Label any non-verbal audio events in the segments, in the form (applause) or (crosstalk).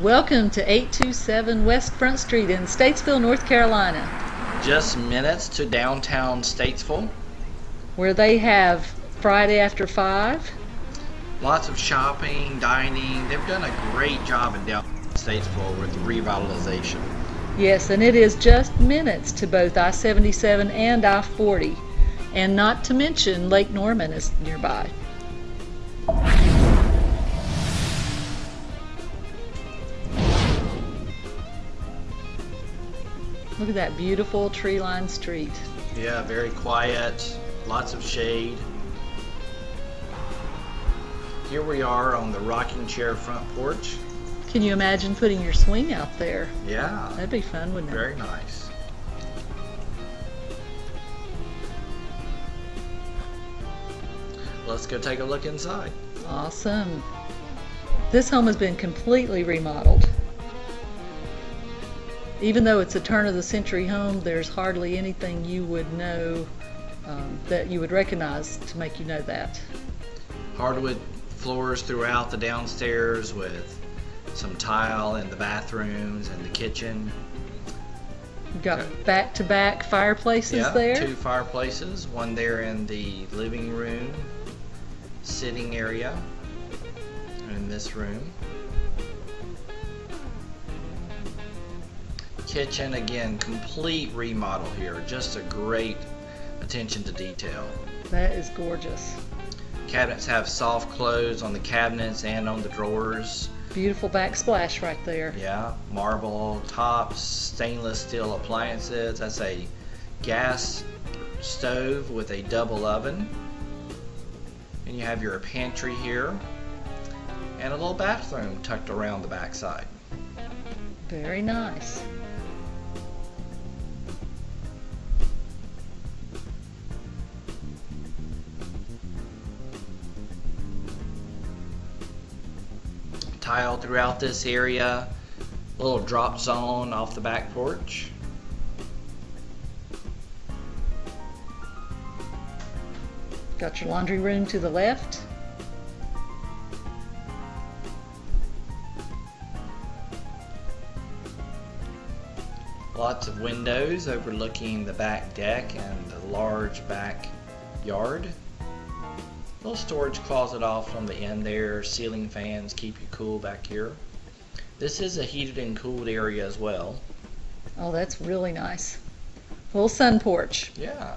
Welcome to 827 West Front Street in Statesville, North Carolina, Just minutes to downtown Statesville. where they have Friday after 5. Lots of shopping, dining. They've done a great job in downtown Statesville with revitalization. Yes, and it is just minutes to both I 77 and I 40. And not to mention Lake Norman is nearby. Look at that beautiful tree lined street. Yeah, very quiet, lots of shade. Here we are on the rocking chair front porch. Can you imagine putting your swing out there? Yeah, That'd be fun, wouldn't it? very nice. Let's go take a look inside. Awesome. This home has been completely remodeled. Even though it's a turn of the century home, there's hardly anything you would know um, that you would recognize to make you know that. hardwood floors throughout the downstairs with some tile in the bathrooms and the kitchen. You've got back to back fireplaces yeah, there. two fireplaces, one there in the living room, sitting area, and in this room. Kitchen again, complete remodel here. Just a great attention to detail. That is gorgeous. Cabinets have soft close on the cabinets and on the drawers. Beautiful backsplash right there. Yeah, marble tops, stainless steel appliances. That's a gas stove with a double oven. And you have your pantry here. And a little bathroom tucked around the backside. Very nice. Tile throughout this area. Little drop zone off the back porch. Got your laundry room to the left. Lots of windows overlooking the back deck and the large back yard. Little storage closet off on the end there, ceiling fans keep you cool back here. This is a heated and cooled area as well. Oh, that's really nice. Little sun porch. Yeah.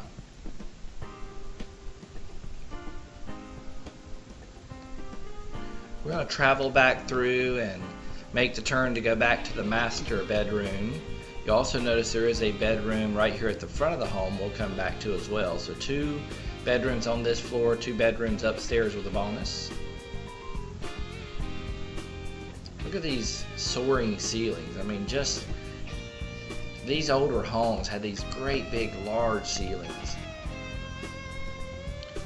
We're going to travel back through and make the turn to go back to the master bedroom. You also notice there is a bedroom right here at the front of the home we'll come back to as well. So two bedrooms on this floor, two bedrooms upstairs with a bonus. Look at these soaring ceilings. I mean, just these older homes had these great big large ceilings.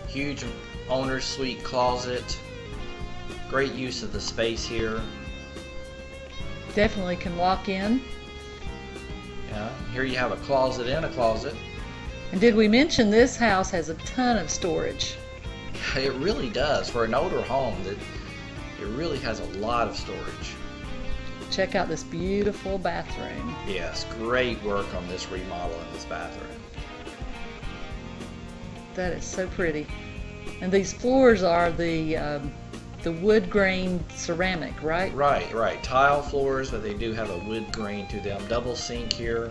Huge owner's suite closet. Great use of the space here. Definitely can walk in. Yeah, here you have a closet in a closet. And did we mention this house has a ton of storage? (laughs) It really does for an older home. That it really has a lot of storage. Check out this beautiful bathroom. Yes, great work on this remodel in this bathroom. That is so pretty. And these floors are the um, the wood grain ceramic, right? Right, right. Tile floors, but they do have a wood grain to them. Double sink here.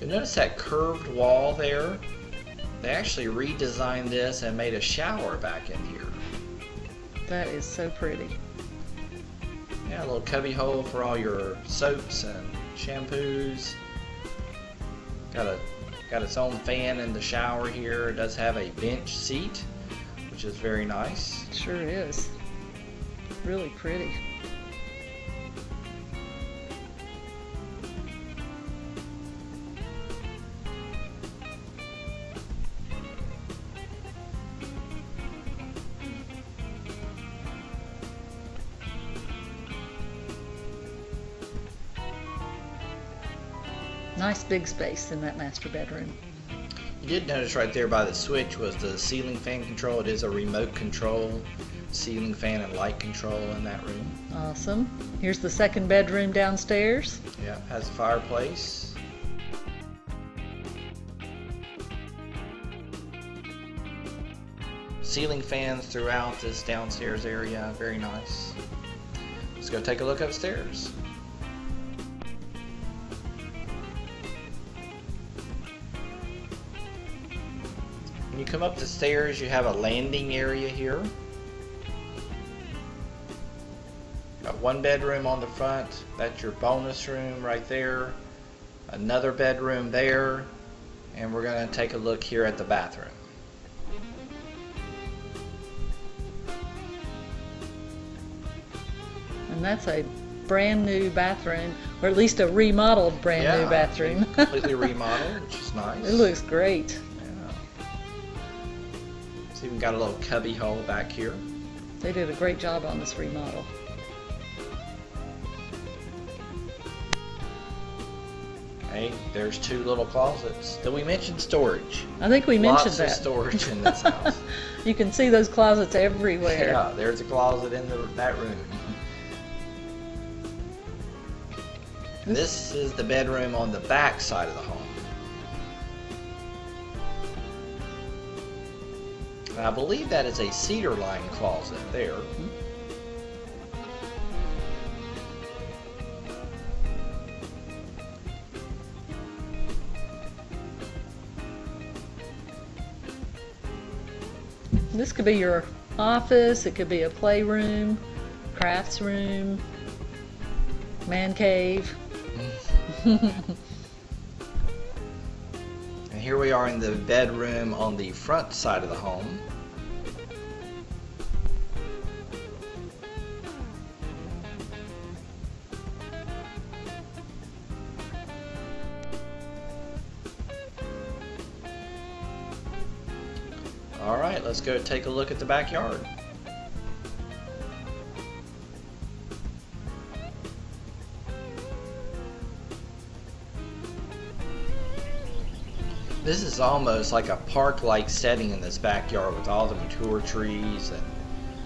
You'll notice that curved wall there. They actually redesigned this and made a shower back in here. That is so pretty. Yeah, a little cubby hole for all your soaps and shampoos. Got a got its own fan in the shower here. It does have a bench seat, which is very nice. Sure is. Really pretty. Nice big space in that master bedroom. You did notice right there by the switch was the ceiling fan control. It is a remote control ceiling fan and light control in that room. Awesome. Here's the second bedroom downstairs. Yeah, has a fireplace. Ceiling fans throughout this downstairs area, very nice. Let's go take a look upstairs. When you come up the stairs, you have a landing area here. Got one bedroom on the front. That's your bonus room right there. Another bedroom there. And we're going to take a look here at the bathroom. And that's a brand new bathroom, or at least a remodeled brand new Yeah, bathroom. completely (laughs) remodeled, which is nice. it looks great. We got a little cubby hole back here. They did a great job on this remodel. Hey, there's two little closets. Did we mention storage? I think we mentioned Lots that. of storage in this (laughs) house. you can see those closets everywhere. Yeah, there's a closet in the, that room. This is the bedroom on the back side of the home. And I believe that is a cedar lined closet there. This could be your office, it could be a playroom, crafts room, man cave. (laughs) And here we are in the bedroom on the front side of the home. All right, let's go take a look at the backyard. This is almost like a park-like setting in this backyard with all the mature trees and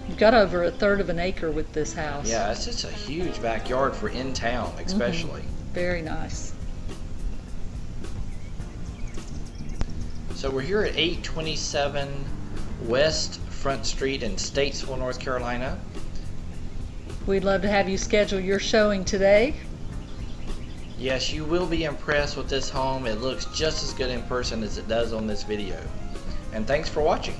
You've got over a third of an acre with this house. yeah, it's just a huge backyard for in town, mm-hmm. especially. Very nice. So we're here at 827 West Front Street in Statesville, North Carolina. We'd love to have you schedule your showing today. Yes, you will be impressed with this home. It looks just as good in person as it does on this video. And thanks for watching.